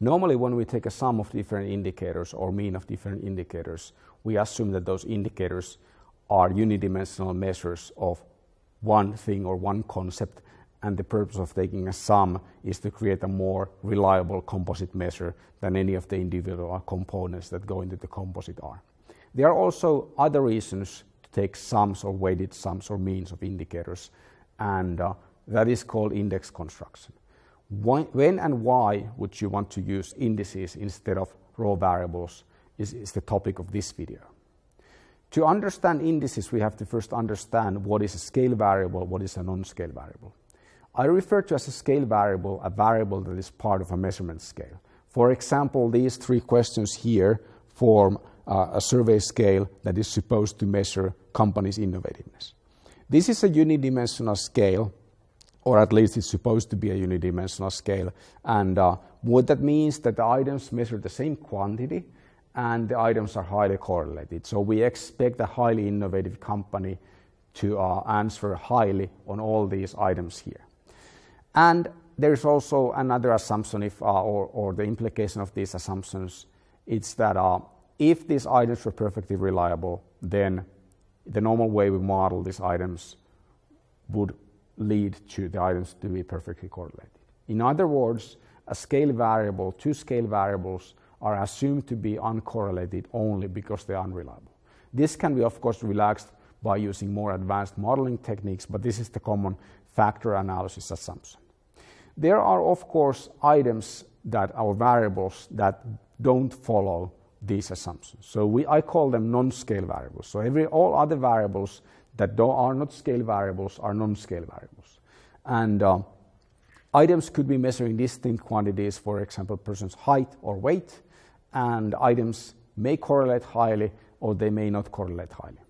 Normally, when we take a sum of different indicators or mean of different indicators, we assume that those indicators are unidimensional measures of one thing or one concept, and the purpose of taking a sum is to create a more reliable composite measure than any of the individual components that go into the composite are. There are also other reasons to take sums or weighted sums or means of indicators, and uh, that is called index construction. When and why would you want to use indices instead of raw variables is, is the topic of this video. To understand indices, we have to first understand what is a scale variable, what is a non-scale variable. I refer to as a scale variable a variable that is part of a measurement scale. For example, these three questions here form uh, a survey scale that is supposed to measure companies' innovativeness. This is a unidimensional scale, or at least it's supposed to be a unidimensional scale. And uh, what that means that the items measure the same quantity and the items are highly correlated. So we expect a highly innovative company to uh, answer highly on all these items here. And there's also another assumption if, uh, or, or, the implication of these assumptions, it's that uh, if these items were perfectly reliable, then the normal way we model these items would lead to the items to be perfectly correlated. In other words, a scale variable, two scale variables are assumed to be uncorrelated only because they're unreliable. This can be, of course, relaxed by using more advanced modeling techniques, but this is the common factor analysis assumption. There are, of course, items that are variables that don't follow these assumptions. So we, I call them non-scale variables. So every, all other variables that though are not scale variables are non-scale variables. And uh, items could be measuring distinct quantities, for example, person's height or weight, and items may correlate highly or they may not correlate highly.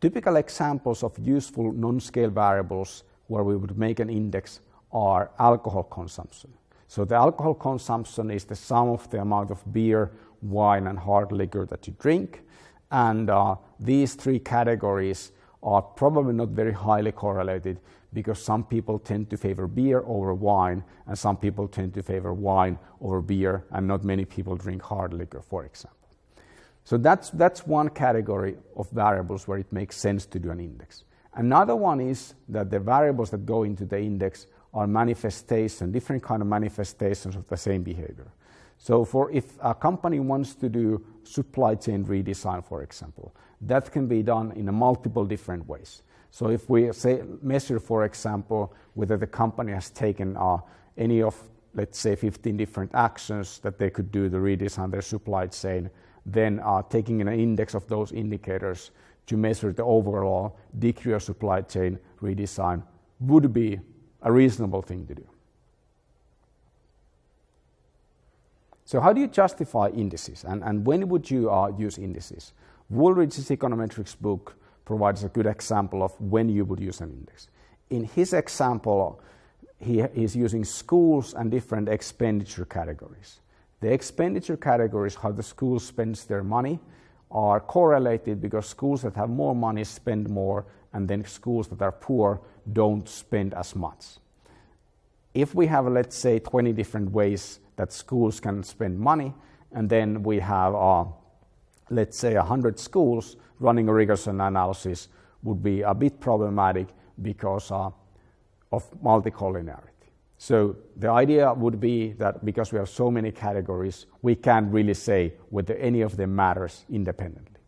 Typical examples of useful non-scale variables where we would make an index are alcohol consumption. So the alcohol consumption is the sum of the amount of beer, wine, and hard liquor that you drink. And uh, these three categories are probably not very highly correlated because some people tend to favor beer over wine and some people tend to favor wine over beer and not many people drink hard liquor, for example. So that's, that's one category of variables where it makes sense to do an index. Another one is that the variables that go into the index are manifestation, different kind of manifestations of the same behavior. So for if a company wants to do supply chain redesign, for example, that can be done in multiple different ways. So if we say measure, for example, whether the company has taken uh, any of, let's say, 15 different actions that they could do to redesign their supply chain, then uh, taking an index of those indicators to measure the overall degree of supply chain redesign would be a reasonable thing to do. So how do you justify indices and, and when would you uh, use indices? Wooldridge's econometrics book provides a good example of when you would use an index. In his example, he is using schools and different expenditure categories. The expenditure categories, how the school spends their money, are correlated because schools that have more money spend more, and then schools that are poor don't spend as much. If we have, let's say, 20 different ways that schools can spend money, and then we have, uh, let's say, 100 schools, running a regression analysis would be a bit problematic because uh, of multicollinearity. So the idea would be that because we have so many categories, we can't really say whether any of them matters independently.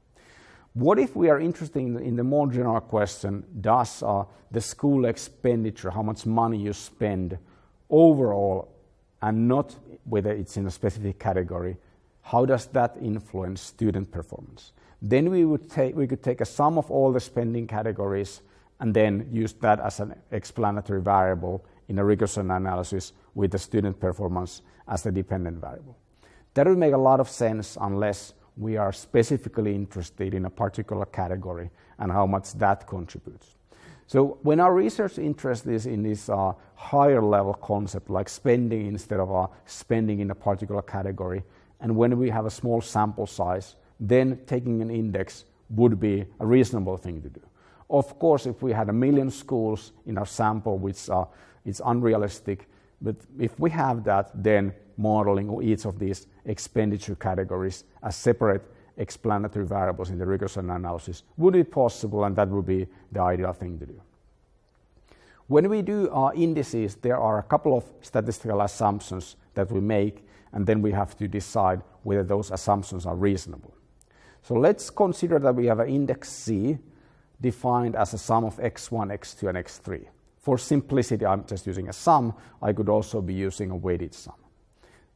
What if we are interested in, the more general question, does uh, the school expenditure, how much money you spend overall, and not whether it's in a specific category, how does that influence student performance? Then we, would take, we could take a sum of all the spending categories and then use that as an explanatory variable in a regression analysis with the student performance as the dependent variable. That would make a lot of sense unless we are specifically interested in a particular category and how much that contributes. So when our research interest is in this uh, higher level concept like spending instead of uh, spending in a particular category, and when we have a small sample size, then taking an index would be a reasonable thing to do. Of course, if we had a million schools in our sample, which uh, is unrealistic, But if we have that, then modeling each of these expenditure categories as separate explanatory variables in the regression analysis would be possible, and that would be the ideal thing to do. When we do our indices, there are a couple of statistical assumptions that we make, and then we have to decide whether those assumptions are reasonable. So let's consider that we have an index C defined as a sum of x1, x2, and x3. For simplicity, I'm just using a sum. I could also be using a weighted sum.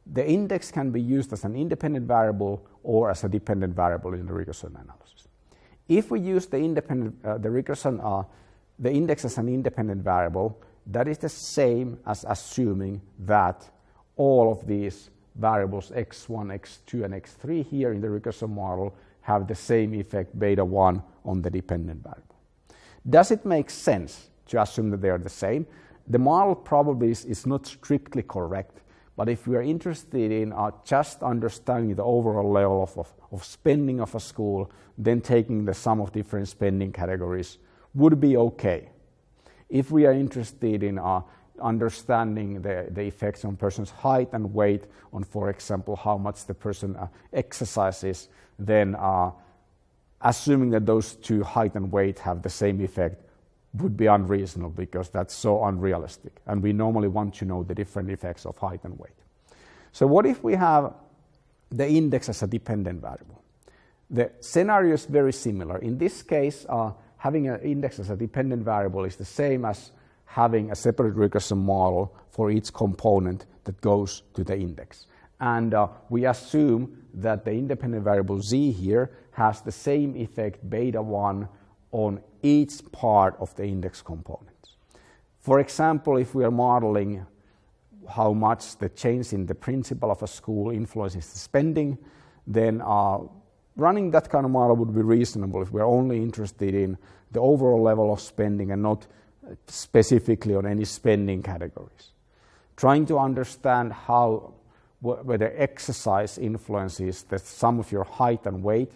The index can be used as an independent variable or as a dependent variable in the regression analysis. If we use the independent, uh, the regression uh, the index as an independent variable, that is the same as assuming that all of these variables x1, x2, and x3 here in the regression model have the same effect beta 1 on the dependent variable. Does it make sense to assume that they are the same? The model probably is, is not strictly correct, but if we are interested in uh, just understanding the overall level of, of, of spending of a school, then taking the sum of different spending categories would be okay. If we are interested in uh, understanding the, the effects on person's height and weight on, for example, how much the person uh, exercises, then uh, assuming that those two height and weight have the same effect would be unreasonable because that's so unrealistic. And we normally want to know the different effects of height and weight. So what if we have the index as a dependent variable? The scenario is very similar. In this case, uh, having an index as a dependent variable is the same as having a separate regression model for each component that goes to the index. And uh, we assume that the independent variable z here has the same effect beta 1 on each part of the index components. For example, if we are modeling how much the change in the principal of a school influences the spending, then uh, running that kind of model would be reasonable if we're only interested in the overall level of spending and not specifically on any spending categories. Trying to understand how whether exercise influences the sum of your height and weight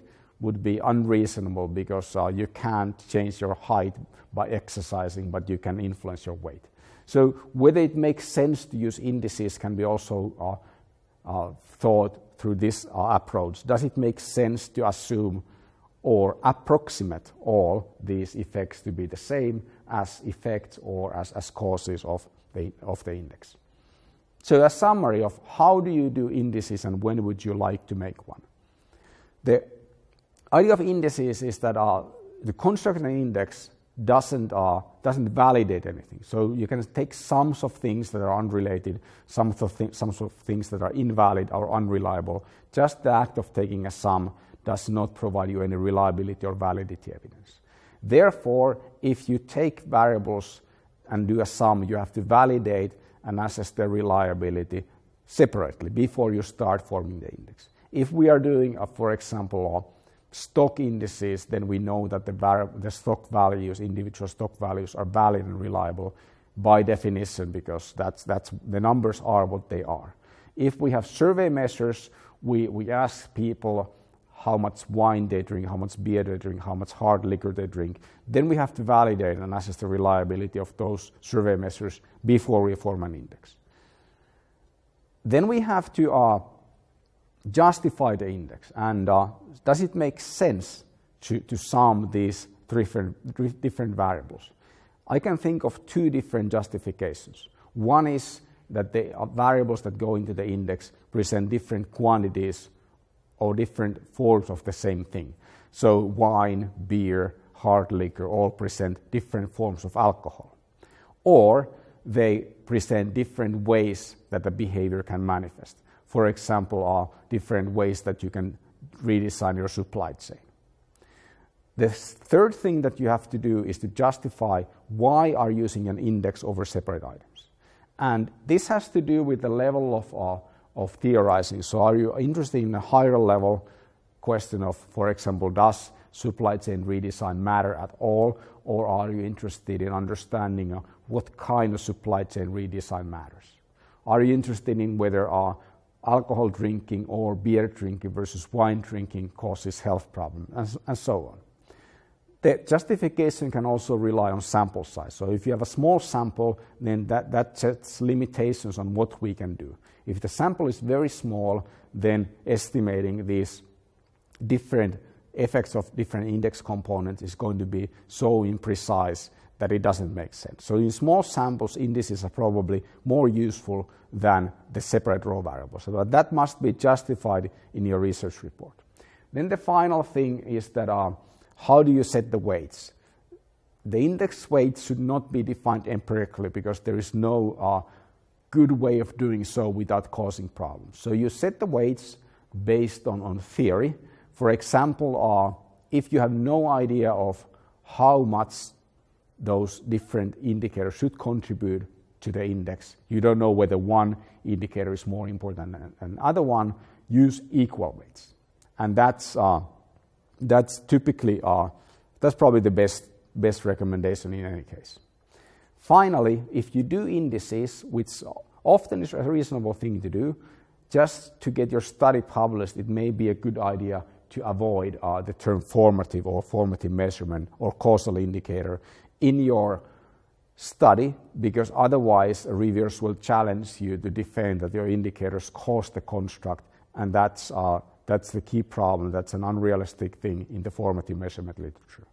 would be unreasonable because uh, you can't change your height by exercising, but you can influence your weight. So whether it makes sense to use indices can be also uh, uh, thought through this uh, approach. Does it make sense to assume or approximate all these effects to be the same as effects or as, as causes of the, of the index? So a summary of how do you do indices and when would you like to make one? The idea of indices is that uh, the of an index doesn't, uh, doesn't validate anything. So you can take sums of things that are unrelated, sums of, th- sums of things that are invalid or unreliable. Just the act of taking a sum does not provide you any reliability or validity evidence. Therefore, if you take variables and do a sum, you have to validate and assess their reliability separately before you start forming the index. If we are doing, a, for example, stock indices, then we know that the, the stock values, individual stock values, are valid and reliable by definition because that's, that's, the numbers are what they are. If we have survey measures, we, we ask people how much wine they drink, how much beer they drink, how much hard liquor they drink. Then we have to validate and assess the reliability of those survey measures before we form an index. Then we have to uh, justify the index and uh, does it make sense to, to sum these different, different variables? I can think of two different justifications. One is that the uh, variables that go into the index present different quantities or different forms of the same thing. So wine, beer, hard liquor all present different forms of alcohol. Or they present different ways that the behavior can manifest for example, are different ways that you can redesign your supply chain. The third thing that you have to do is to justify why are using an index over separate items. And this has to do with the level of, uh, of theorizing. So are you interested in a higher level question of, for example, does supply chain redesign matter at all? Or are you interested in understanding uh, what kind of supply chain redesign matters? Are you interested in whether uh, alcohol drinking or beer drinking versus wine drinking causes health problems, and, and so on. the justification can also rely on sample size. So if you have a small sample, then that, that sets limitations on what we can do. If the sample is very small, then estimating these different effects of different index components is going to be so imprecise that it doesn't make sense. So in small samples, indices are probably more useful than the separate raw variables. So that must be justified in your research report. Then the final thing is that uh, how do you set the weights? The index weights should not be defined empirically because there is no uh, good way of doing so without causing problems. So you set the weights based on, on theory. For example, uh, if you have no idea of how much those different indicators should contribute to the index, you don't know whether one indicator is more important than another one, use equal weights. And that's, uh, that's typically, uh, that's probably the best, best recommendation in any case. Finally, if you do indices, which often is a reasonable thing to do, just to get your study published, it may be a good idea to avoid uh, the term formative or formative measurement or causal indicator in your study because otherwise reviewers will challenge you to defend that your indicators cause the construct and that's, uh, that's the key problem. That's an unrealistic thing in the formative measurement literature.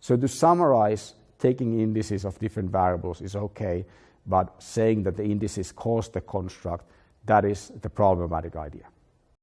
So to summarize, taking indices of different variables is okay, but saying that the indices cause the construct, that is the problematic idea.